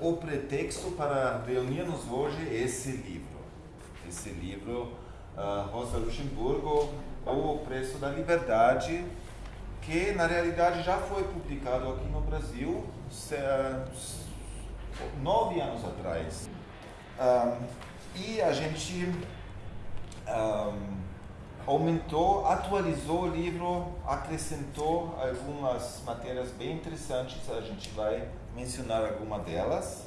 o pretexto para reunirmos hoje é esse livro. Esse livro, uh, Rosa Luxemburgo, O Preço da Liberdade, que na realidade já foi publicado aqui no Brasil nove anos atrás. Um, e a gente um, aumentou, atualizou o livro, acrescentou algumas matérias bem interessantes, a gente vai mencionar alguma delas.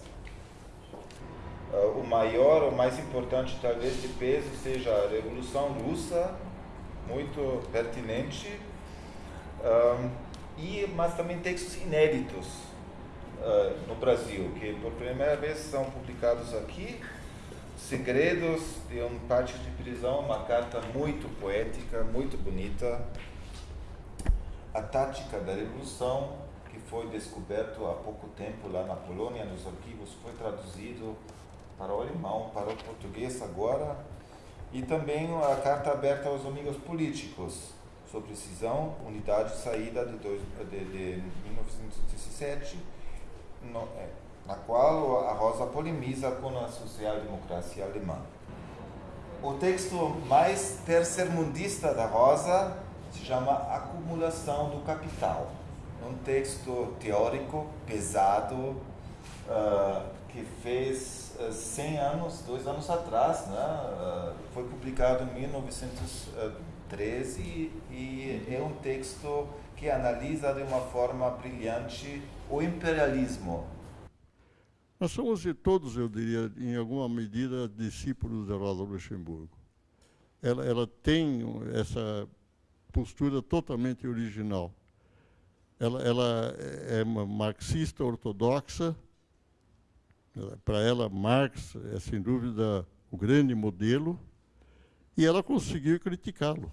Uh, o maior, o mais importante talvez de peso seja a Revolução Russa, muito pertinente, um, e, mas também textos inéditos uh, no Brasil, que por primeira vez são publicados aqui, Segredos de um Pátio de Prisão, uma carta muito poética, muito bonita. A Tática da Revolução, que foi descoberto há pouco tempo lá na Polônia, nos arquivos, foi traduzido para o alemão, para o português agora. E também a Carta Aberta aos Amigos Políticos, sobre cisão, unidade saída de, dois, de, de 1917, no, é, na qual a Rosa polemiza com a social-democracia alemã. O texto mais terceirmundista da Rosa se chama Acumulação do Capital. Um texto teórico pesado uh, que fez uh, 100 anos, dois anos atrás, né? Uh, foi publicado em 1913 e é um texto que analisa de uma forma brilhante o imperialismo nós somos de todos, eu diria, em alguma medida, discípulos da Rosa Luxemburgo. Ela, ela tem essa postura totalmente original. Ela, ela é marxista ortodoxa. Para ela, Marx é, sem dúvida, o grande modelo. E ela conseguiu criticá-lo.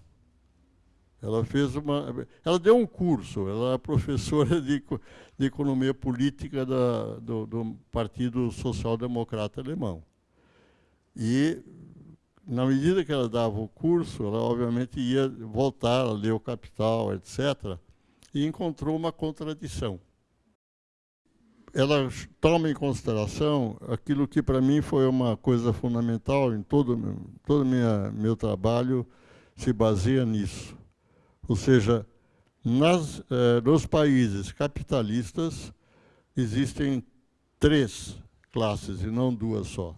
Ela fez uma, ela deu um curso, ela é professora de, de economia política da, do, do Partido Social Democrata Alemão. E na medida que ela dava o curso, ela obviamente ia voltar a ler o Capital, etc. E encontrou uma contradição. Ela toma em consideração aquilo que para mim foi uma coisa fundamental em todo todo minha, meu trabalho se baseia nisso ou seja, nas, eh, nos países capitalistas existem três classes e não duas só.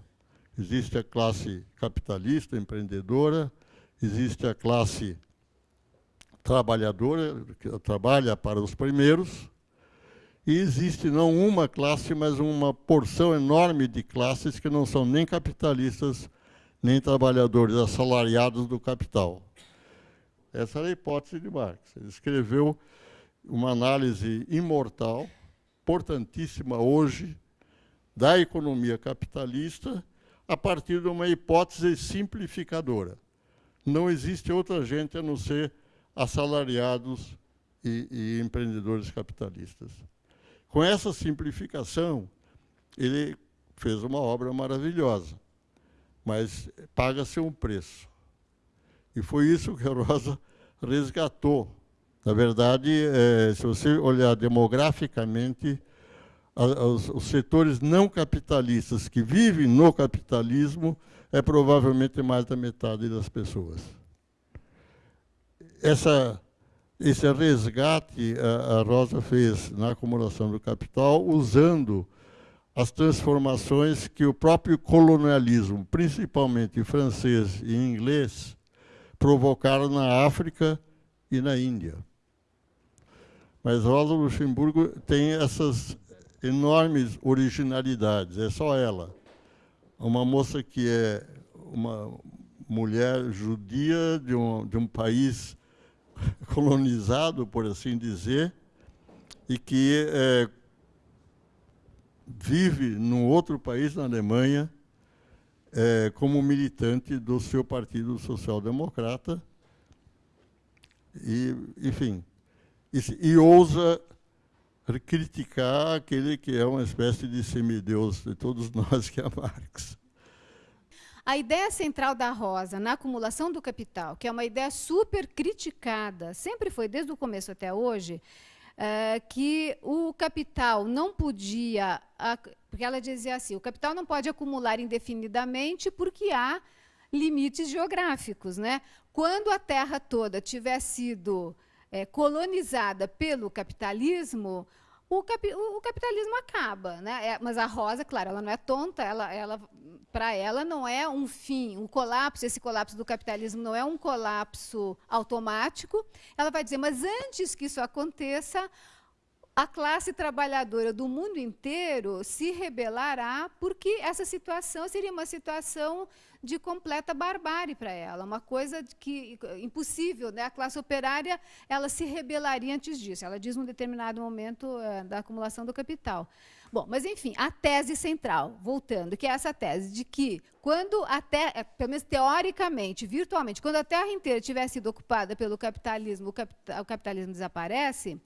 Existe a classe capitalista, empreendedora, existe a classe trabalhadora, que trabalha para os primeiros, e existe não uma classe, mas uma porção enorme de classes que não são nem capitalistas, nem trabalhadores assalariados do capital. Essa era a hipótese de Marx. Ele escreveu uma análise imortal, importantíssima hoje, da economia capitalista, a partir de uma hipótese simplificadora. Não existe outra gente a não ser assalariados e, e empreendedores capitalistas. Com essa simplificação, ele fez uma obra maravilhosa, mas paga-se um preço. E foi isso que a Rosa resgatou. Na verdade, é, se você olhar demograficamente, a, os, os, setores não capitalistas que vivem no capitalismo é provavelmente mais da metade das pessoas. Essa, esse resgate a, a Rosa fez na acumulação do capital, usando as transformações que o próprio colonialismo, principalmente francês e inglês, provocaram na África e na Índia. Mas Rosa Luxemburgo tem essas enormes originalidades, é só ela. Uma moça que é uma mulher judia de um, de um país colonizado, por assim dizer, e que é, vive num outro país, na Alemanha, é, como militante do seu Partido Social Democrata, e, enfim, e, e ousa criticar aquele que é uma espécie de semideus de todos nós, que é Marx. A ideia central da Rosa na acumulação do capital, que é uma ideia super criticada, sempre foi desde o começo até hoje, é, que o capital não podia, porque ela dizia assim, o capital não pode acumular indefinidamente porque há limites geográficos. Né? Quando a terra toda tiver sido é, colonizada pelo capitalismo, o, capi o, capitalismo acaba. Né? É, mas a Rosa, claro, ela não é tonta, ela, ela, para ela não é um fim, um colapso, esse colapso do capitalismo não é um colapso automático. Ela vai dizer, mas antes que isso aconteça, a classe trabalhadora do mundo inteiro se rebelará, porque essa situação seria uma situação de completa barbárie para ela, uma coisa que impossível, né? A classe operária ela se rebelaria antes disso. Ela diz num determinado momento uh, da acumulação do capital. Bom, mas enfim, a tese central, voltando, que é essa tese de que quando a terra, é, pelo menos teoricamente, virtualmente, quando a terra inteira tiver sido ocupada pelo capitalismo, o, o capitalismo desaparece,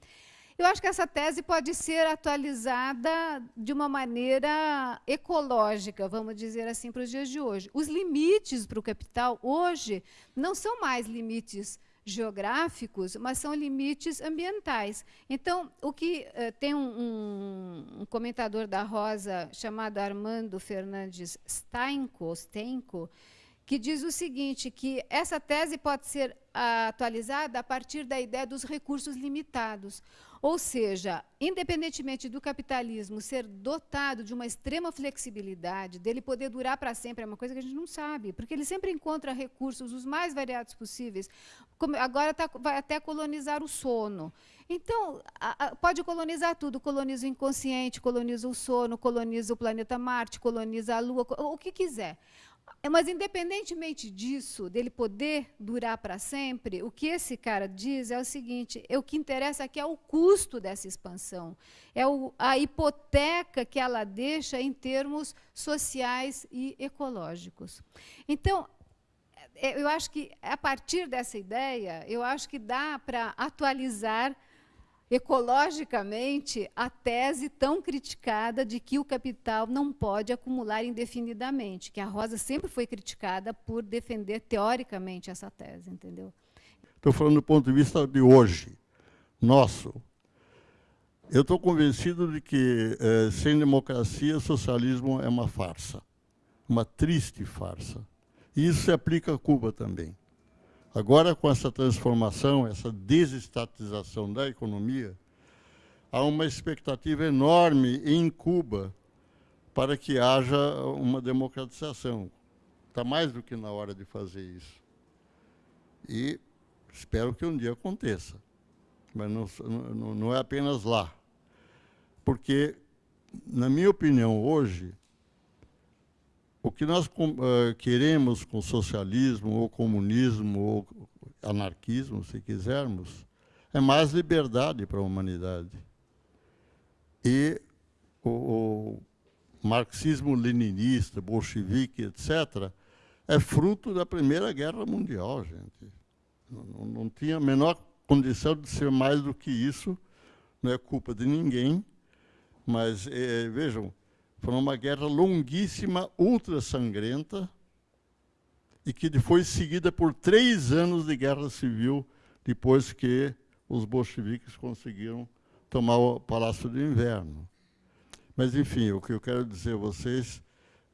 eu acho que essa tese pode ser atualizada de uma maneira ecológica, vamos dizer assim, para os dias de hoje. Os limites para o capital hoje não são mais limites geográficos, mas são limites ambientais. Então, o que uh, tem um, um, comentador da Rosa chamado Armando Fernandes Steinko, Stenko, que diz o seguinte, que essa tese pode ser uh, atualizada a partir da ideia dos recursos limitados. Ou seja, independentemente do capitalismo ser dotado de uma extrema flexibilidade, dele poder durar para sempre, é uma coisa que a gente não sabe, porque ele sempre encontra recursos os mais variados possíveis. agora tá, vai até colonizar o sono. Então, a, a, pode colonizar tudo, coloniza o inconsciente, coloniza o sono, coloniza o planeta Marte, coloniza a Lua, o que quiser. É, mas, independentemente disso, dele poder durar para sempre, o que esse cara diz é o seguinte: é, o que interessa aqui é o custo dessa expansão, é o, a hipoteca que ela deixa em termos sociais e ecológicos. Então, é, eu acho que, a partir dessa ideia, eu acho que dá para atualizar ecologicamente a tese tão criticada de que o capital não pode acumular indefinidamente, que a Rosa sempre foi criticada por defender teoricamente essa tese, entendeu? Estou falando do ponto de vista de hoje, nosso. Eu estou convencido de que eh, sem democracia, socialismo é uma farsa, uma triste farsa. E isso se aplica a Cuba também. Agora, com essa transformação, essa desestatização da economia, há uma expectativa enorme em Cuba para que haja uma democratização. Está mais do que na hora de fazer isso. E espero que um dia aconteça. Mas não, não, não é apenas lá. Porque, na minha opinião, hoje, o que nós uh, queremos com socialismo, ou comunismo, ou anarquismo, se quisermos, é mais liberdade para a humanidade. E o, o marxismo-leninista, bolchevique, etc., é fruto da Primeira Guerra Mundial, gente. Não, não, tinha a menor condição de ser mais do que isso, não é culpa de ninguém, mas, eh, vejam, foi uma guerra longuíssima, ultra sangrenta, e que foi seguida por três anos de guerra civil, depois que os bolcheviques conseguiram tomar o Palácio do Inverno. Mas, enfim, o que eu quero dizer a vocês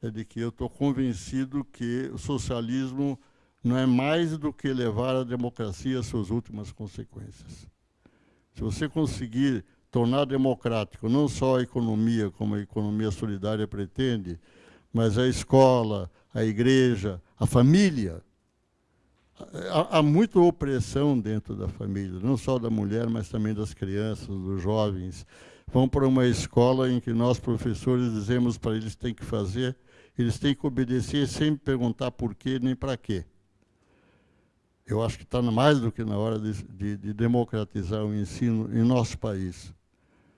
é de que eu estou convencido que o socialismo não é mais do que levar a democracia às suas últimas consequências. Se você conseguir tornar democrático não só a economia, como a economia solidária pretende, mas a escola, a igreja, a família. Há, há muita opressão dentro da família, não só da mulher, mas também das crianças, dos jovens. Vão para uma escola em que nós, professores, dizemos para eles têm que fazer, eles têm que obedecer sem perguntar por quê nem para quê. Eu acho que está mais do que na hora de, de, de democratizar o ensino em nosso país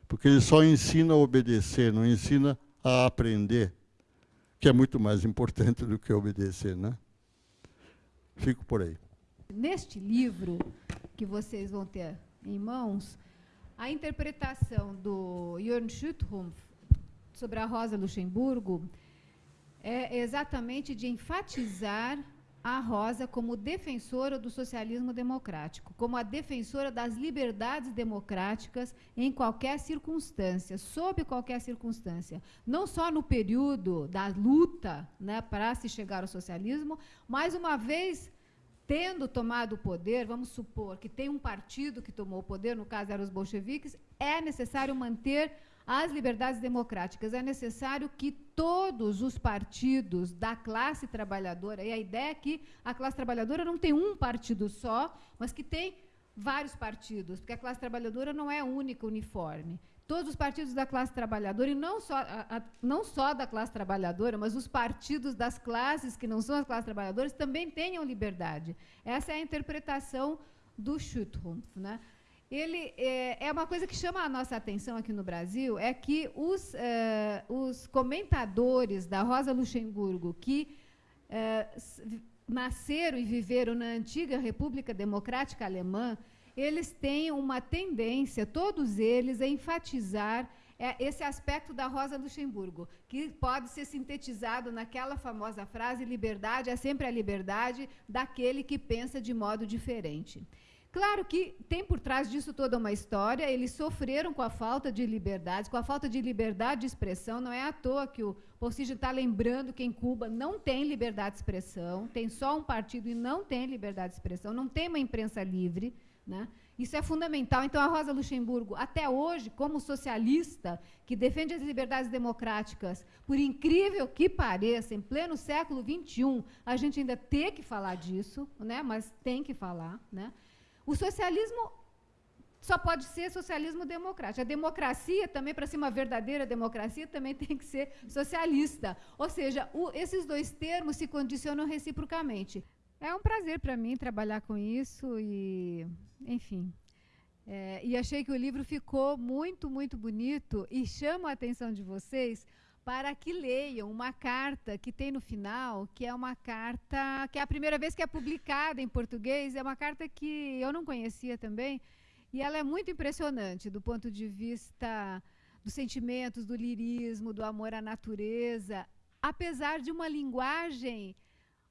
porque ele só ensina a obedecer, não ensina a aprender, que é muito mais importante do que obedecer, né? Fico por aí. Neste livro que vocês vão ter em mãos, a interpretação do Jörn Schüttrumpf sobre a Rosa Luxemburgo é exatamente de enfatizar a Rosa como defensora do socialismo democrático, como a defensora das liberdades democráticas em qualquer circunstância, sob qualquer circunstância, não só no período da luta né, para se chegar ao socialismo, mas uma vez tendo tomado o poder, vamos supor que tem um partido que tomou o poder, no caso eram os bolcheviques, é necessário manter as liberdades democráticas. É necessário que todos os partidos da classe trabalhadora, e a ideia é que a classe trabalhadora não tem um partido só, mas que tem vários partidos, porque a classe trabalhadora não é única, uniforme. Todos os partidos da classe trabalhadora, e não só, a, a, não só da classe trabalhadora, mas os partidos das classes que não são as classes trabalhadoras também tenham liberdade. Essa é a interpretação do Schuttrumpf. Né? Ele é, é, uma coisa que chama a nossa atenção aqui no Brasil é que os, é, os comentadores da Rosa Luxemburgo que é, nasceram e viveram na antiga República Democrática Alemã, eles têm uma tendência, todos eles, a enfatizar é, esse aspecto da Rosa Luxemburgo, que pode ser sintetizado naquela famosa frase: liberdade é sempre a liberdade daquele que pensa de modo diferente. Claro que tem por trás disso toda uma história. Eles sofreram com a falta de liberdade, com a falta de liberdade de expressão. Não é à toa que o Porcígio está lembrando que em Cuba não tem liberdade de expressão, tem só um partido e não tem liberdade de expressão, não tem uma imprensa livre. Né? Isso é fundamental. Então, a Rosa Luxemburgo, até hoje, como socialista, que defende as liberdades democráticas, por incrível que pareça, em pleno século XXI, a gente ainda tem que falar disso, né? mas tem que falar. Né? O socialismo só pode ser socialismo democrático. A democracia também, para ser uma verdadeira democracia, também tem que ser socialista. Ou seja, o, esses dois termos se condicionam reciprocamente. É um prazer para mim trabalhar com isso e, enfim. É, e achei que o livro ficou muito, muito bonito e chama a atenção de vocês para que leiam uma carta que tem no final, que é uma carta que é a primeira vez que é publicada em português, é uma carta que eu não conhecia também, e ela é muito impressionante do ponto de vista dos sentimentos, do lirismo, do amor à natureza, apesar de uma linguagem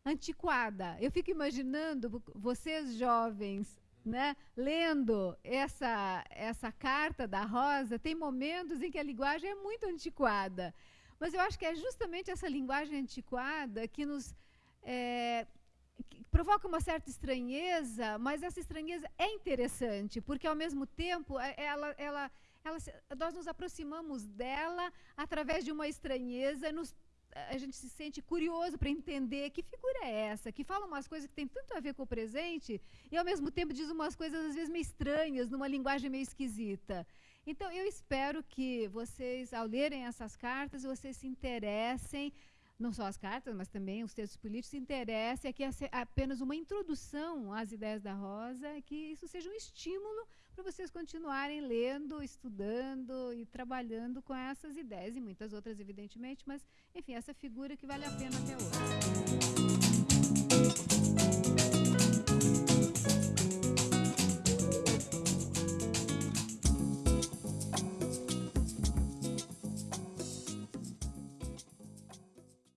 antiquada. Eu fico imaginando vocês jovens né, lendo essa, essa carta da Rosa, tem momentos em que a linguagem é muito antiquada. Mas eu acho que é justamente essa linguagem antiquada que nos é, que provoca uma certa estranheza, mas essa estranheza é interessante, porque ao mesmo tempo é, ela, ela, ela, nós nos aproximamos dela através de uma estranheza, nos, a gente se sente curioso para entender que figura é essa, que fala umas coisas que tem tanto a ver com o presente e ao mesmo tempo diz umas coisas às vezes meio estranhas, numa linguagem meio esquisita. Então, eu espero que vocês, ao lerem essas cartas, vocês se interessem, não só as cartas, mas também os textos políticos, se interessem, que é apenas uma introdução às ideias da Rosa, que isso seja um estímulo para vocês continuarem lendo, estudando e trabalhando com essas ideias, e muitas outras, evidentemente, mas, enfim, essa figura que vale a pena até hoje.